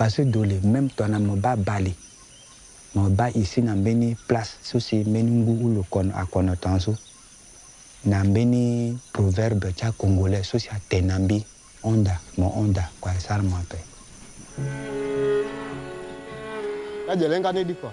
parce do le même tɔna meba ba le meba isi na mbeni place so si mbeni ngu ulo kɔnɔ akɔnɔtɔn so na mbeni proverbe tsa congolais so si atena mbi onda mo onda kualisara mo apɛ. na jɛlɛ nka ne di kuwa.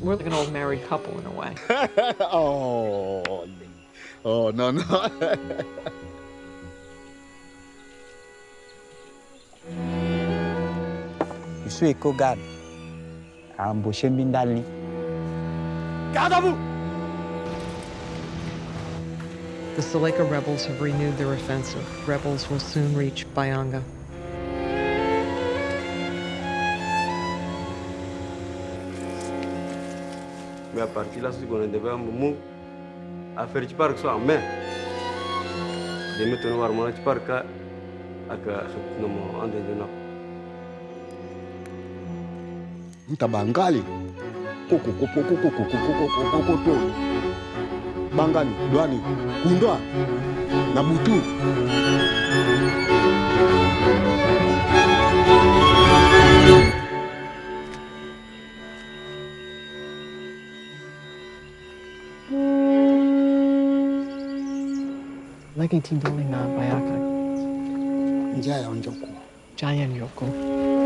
We're like an old married couple in a way. oh, oh no no. Isu Eko Guard, Amboshe Mindali. Kadamu. The Seleka rebels have renewed their offensive. Rebels will soon reach Bayanga. mais à partir là, ce qu'on devait mou à faire du parc soit en main. De mettre un war mon parc à à que nous mon en de nous. Ntabangali. Koko koko koko koko koko koko to. Bangani, Dwani, Kundwa, Nabutu. Thank you. Lagay tinduli na bayaka. Njaya onjoko. Njaya njoko.